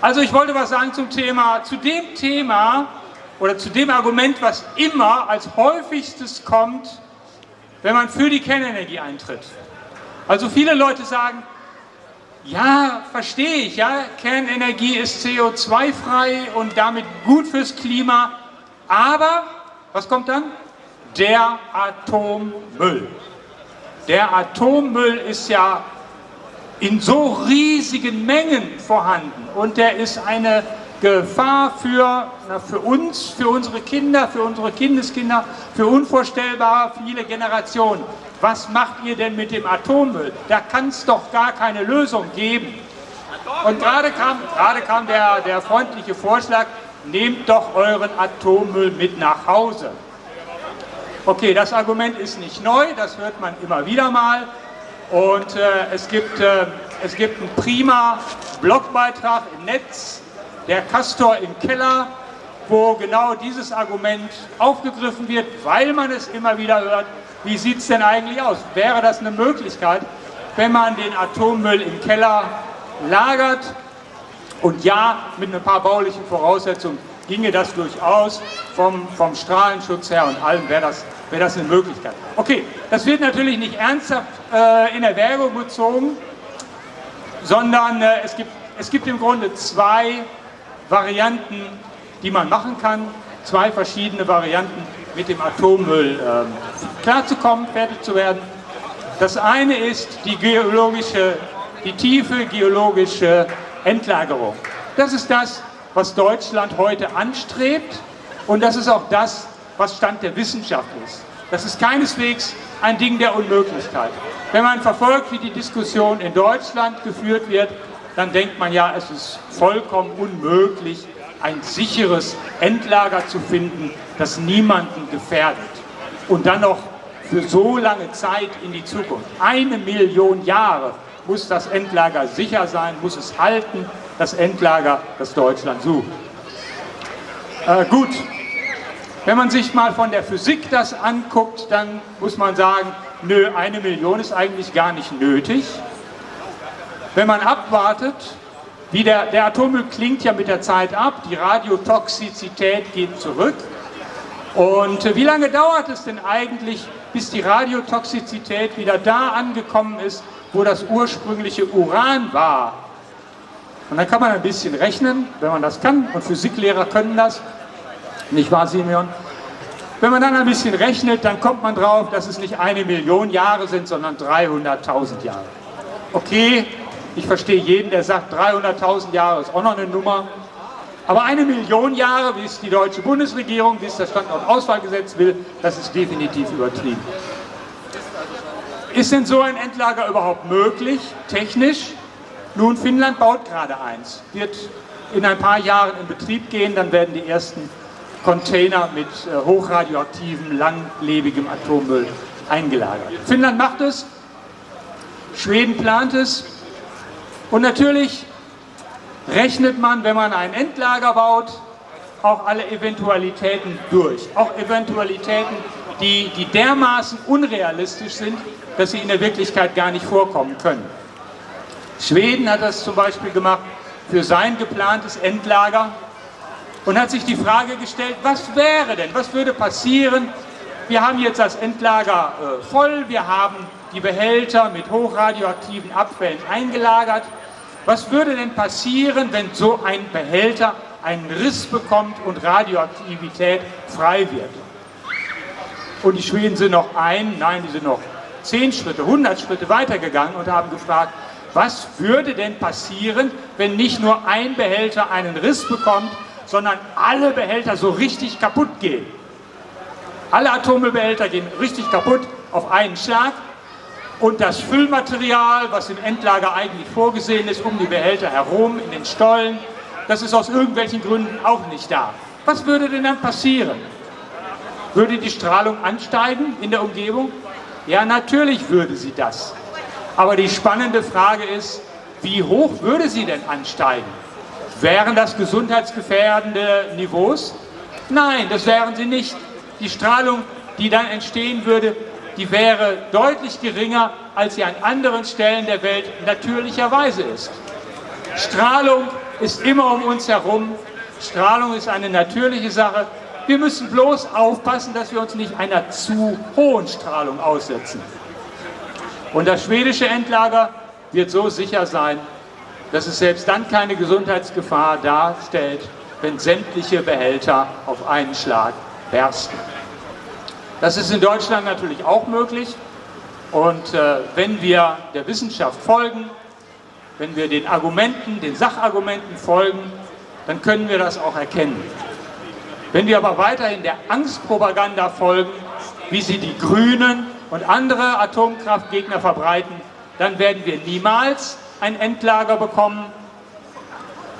Also ich wollte was sagen zum Thema, zu dem Thema oder zu dem Argument, was immer als häufigstes kommt, wenn man für die Kernenergie eintritt. Also viele Leute sagen, ja, verstehe ich, ja, Kernenergie ist CO2-frei und damit gut fürs Klima, aber, was kommt dann? Der Atommüll. Der Atommüll ist ja in so riesigen Mengen vorhanden und der ist eine Gefahr für, na, für uns, für unsere Kinder, für unsere Kindeskinder, für unvorstellbar viele Generationen. Was macht ihr denn mit dem Atommüll? Da kann es doch gar keine Lösung geben. Und gerade kam, gerade kam der, der freundliche Vorschlag, nehmt doch euren Atommüll mit nach Hause. Okay, das Argument ist nicht neu, das hört man immer wieder mal. Und äh, es, gibt, äh, es gibt einen prima Blogbeitrag im Netz, der Castor im Keller, wo genau dieses Argument aufgegriffen wird, weil man es immer wieder hört. Wie sieht es denn eigentlich aus? Wäre das eine Möglichkeit, wenn man den Atommüll im Keller lagert und ja, mit ein paar baulichen Voraussetzungen ginge das durchaus vom, vom Strahlenschutz her und allem wäre das, wär das eine Möglichkeit. Okay, das wird natürlich nicht ernsthaft äh, in Erwägung gezogen, sondern äh, es, gibt, es gibt im Grunde zwei Varianten, die man machen kann, zwei verschiedene Varianten mit dem Atommüll äh, klarzukommen, fertig zu werden. Das eine ist die geologische, die tiefe geologische Endlagerung. Das ist das, was Deutschland heute anstrebt und das ist auch das, was Stand der Wissenschaft ist. Das ist keineswegs ein Ding der Unmöglichkeit. Wenn man verfolgt, wie die Diskussion in Deutschland geführt wird, dann denkt man ja, es ist vollkommen unmöglich, ein sicheres Endlager zu finden, das niemanden gefährdet. Und dann noch für so lange Zeit in die Zukunft. Eine Million Jahre muss das Endlager sicher sein, muss es halten, das Endlager, das Deutschland sucht. Äh, gut, wenn man sich mal von der Physik das anguckt, dann muss man sagen, nö, eine Million ist eigentlich gar nicht nötig. Wenn man abwartet, wie der, der Atommüll klingt ja mit der Zeit ab, die Radiotoxizität geht zurück. Und äh, wie lange dauert es denn eigentlich, bis die Radiotoxizität wieder da angekommen ist, wo das ursprüngliche Uran war? Und dann kann man ein bisschen rechnen, wenn man das kann, und Physiklehrer können das, nicht wahr, Simeon? Wenn man dann ein bisschen rechnet, dann kommt man drauf, dass es nicht eine Million Jahre sind, sondern 300.000 Jahre. Okay, ich verstehe jeden, der sagt, 300.000 Jahre ist auch noch eine Nummer. Aber eine Million Jahre, wie es die deutsche Bundesregierung, wie es das Standortauswahlgesetz will, das ist definitiv übertrieben. Ist denn so ein Endlager überhaupt möglich, technisch? Nun, Finnland baut gerade eins, wird in ein paar Jahren in Betrieb gehen, dann werden die ersten Container mit äh, hochradioaktivem, langlebigem Atommüll eingelagert. Finnland macht es, Schweden plant es und natürlich rechnet man, wenn man ein Endlager baut, auch alle Eventualitäten durch. Auch Eventualitäten, die, die dermaßen unrealistisch sind, dass sie in der Wirklichkeit gar nicht vorkommen können. Schweden hat das zum Beispiel gemacht für sein geplantes Endlager und hat sich die Frage gestellt, was wäre denn, was würde passieren? Wir haben jetzt das Endlager äh, voll, wir haben die Behälter mit hochradioaktiven Abfällen eingelagert. Was würde denn passieren, wenn so ein Behälter einen Riss bekommt und Radioaktivität frei wird? Und die Schweden sind noch ein, nein, die sind noch zehn Schritte, hundert Schritte weitergegangen und haben gefragt, was würde denn passieren, wenn nicht nur ein Behälter einen Riss bekommt, sondern alle Behälter so richtig kaputt gehen? Alle Atommüllbehälter gehen richtig kaputt auf einen Schlag und das Füllmaterial, was im Endlager eigentlich vorgesehen ist, um die Behälter herum, in den Stollen, das ist aus irgendwelchen Gründen auch nicht da. Was würde denn dann passieren? Würde die Strahlung ansteigen in der Umgebung? Ja, natürlich würde sie das. Aber die spannende Frage ist, wie hoch würde sie denn ansteigen? Wären das gesundheitsgefährdende Niveaus? Nein, das wären sie nicht. Die Strahlung, die dann entstehen würde, die wäre deutlich geringer, als sie an anderen Stellen der Welt natürlicherweise ist. Strahlung ist immer um uns herum. Strahlung ist eine natürliche Sache. Wir müssen bloß aufpassen, dass wir uns nicht einer zu hohen Strahlung aussetzen. Und das schwedische Endlager wird so sicher sein, dass es selbst dann keine Gesundheitsgefahr darstellt, wenn sämtliche Behälter auf einen Schlag bersten. Das ist in Deutschland natürlich auch möglich. Und äh, wenn wir der Wissenschaft folgen, wenn wir den Argumenten, den Sachargumenten folgen, dann können wir das auch erkennen. Wenn wir aber weiterhin der Angstpropaganda folgen, wie sie die Grünen und andere Atomkraftgegner verbreiten, dann werden wir niemals ein Endlager bekommen.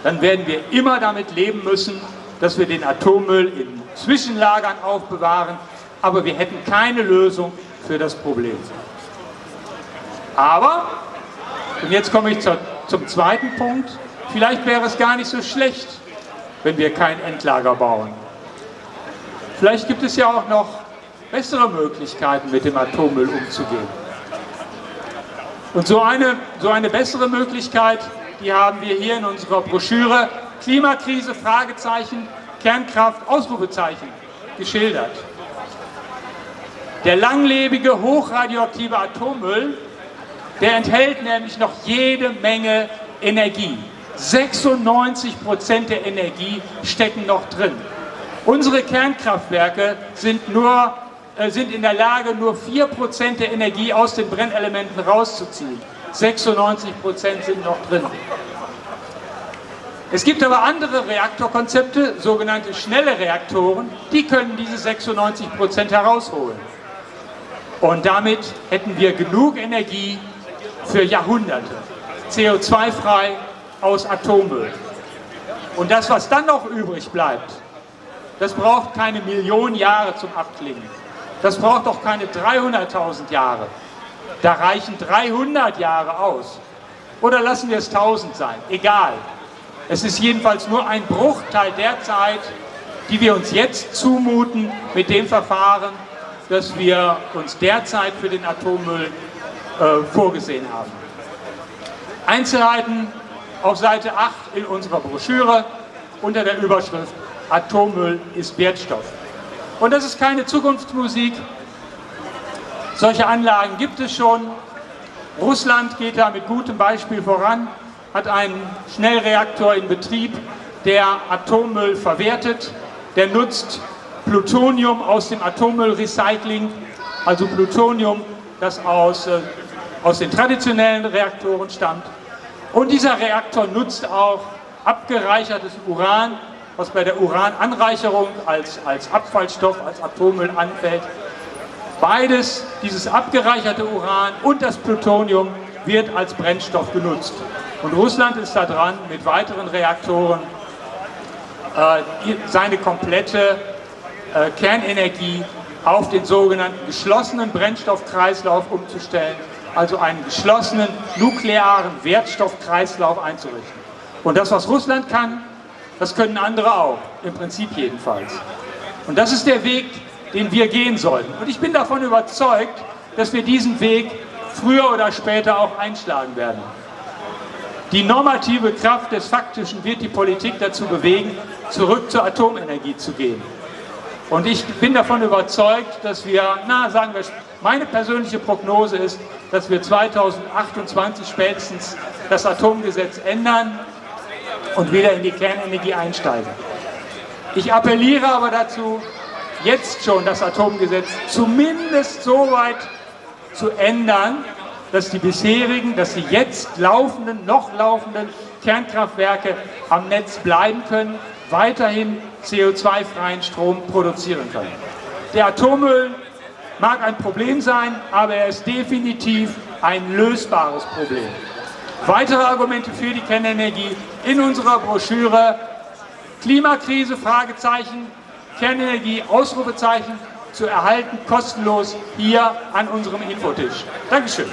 Dann werden wir immer damit leben müssen, dass wir den Atommüll in Zwischenlagern aufbewahren, aber wir hätten keine Lösung für das Problem. Aber, und jetzt komme ich zur, zum zweiten Punkt, vielleicht wäre es gar nicht so schlecht, wenn wir kein Endlager bauen. Vielleicht gibt es ja auch noch bessere Möglichkeiten, mit dem Atommüll umzugehen. Und so eine, so eine bessere Möglichkeit, die haben wir hier in unserer Broschüre Klimakrise, Fragezeichen, Kernkraft, Ausrufezeichen geschildert. Der langlebige, hochradioaktive Atommüll der enthält nämlich noch jede Menge Energie. 96 Prozent der Energie stecken noch drin. Unsere Kernkraftwerke sind, nur, sind in der Lage, nur 4 Prozent der Energie aus den Brennelementen rauszuziehen. 96 Prozent sind noch drin. Es gibt aber andere Reaktorkonzepte, sogenannte schnelle Reaktoren, die können diese 96 Prozent herausholen. Und damit hätten wir genug Energie, für Jahrhunderte. CO2-frei aus Atommüll. Und das, was dann noch übrig bleibt, das braucht keine Millionen Jahre zum Abklingen. Das braucht auch keine 300.000 Jahre. Da reichen 300 Jahre aus. Oder lassen wir es 1000 sein, egal. Es ist jedenfalls nur ein Bruchteil der Zeit, die wir uns jetzt zumuten mit dem Verfahren, das wir uns derzeit für den Atommüll äh, vorgesehen haben. Einzelheiten auf Seite 8 in unserer Broschüre unter der Überschrift Atommüll ist Wertstoff. Und das ist keine Zukunftsmusik. Solche Anlagen gibt es schon. Russland geht da mit gutem Beispiel voran, hat einen Schnellreaktor in Betrieb, der Atommüll verwertet. Der nutzt Plutonium aus dem Atommüllrecycling, also Plutonium, das aus äh, aus den traditionellen Reaktoren stammt. Und dieser Reaktor nutzt auch abgereichertes Uran, was bei der Urananreicherung als, als Abfallstoff, als Atommüll anfällt. Beides, dieses abgereicherte Uran und das Plutonium, wird als Brennstoff genutzt. Und Russland ist da dran, mit weiteren Reaktoren äh, seine komplette äh, Kernenergie auf den sogenannten geschlossenen Brennstoffkreislauf umzustellen also einen geschlossenen nuklearen Wertstoffkreislauf einzurichten. Und das, was Russland kann, das können andere auch, im Prinzip jedenfalls. Und das ist der Weg, den wir gehen sollten. Und ich bin davon überzeugt, dass wir diesen Weg früher oder später auch einschlagen werden. Die normative Kraft des Faktischen wird die Politik dazu bewegen, zurück zur Atomenergie zu gehen. Und ich bin davon überzeugt, dass wir, na sagen wir, meine persönliche Prognose ist, dass wir 2028 spätestens das Atomgesetz ändern und wieder in die Kernenergie einsteigen. Ich appelliere aber dazu, jetzt schon das Atomgesetz zumindest so weit zu ändern, dass die bisherigen, dass die jetzt laufenden, noch laufenden Kernkraftwerke am Netz bleiben können, weiterhin CO2-freien Strom produzieren können. Der Atommüll mag ein Problem sein, aber er ist definitiv ein lösbares Problem. Weitere Argumente für die Kernenergie in unserer Broschüre Klimakrise, Fragezeichen, Kernenergie, Ausrufezeichen zu erhalten, kostenlos hier an unserem Infotisch. Dankeschön.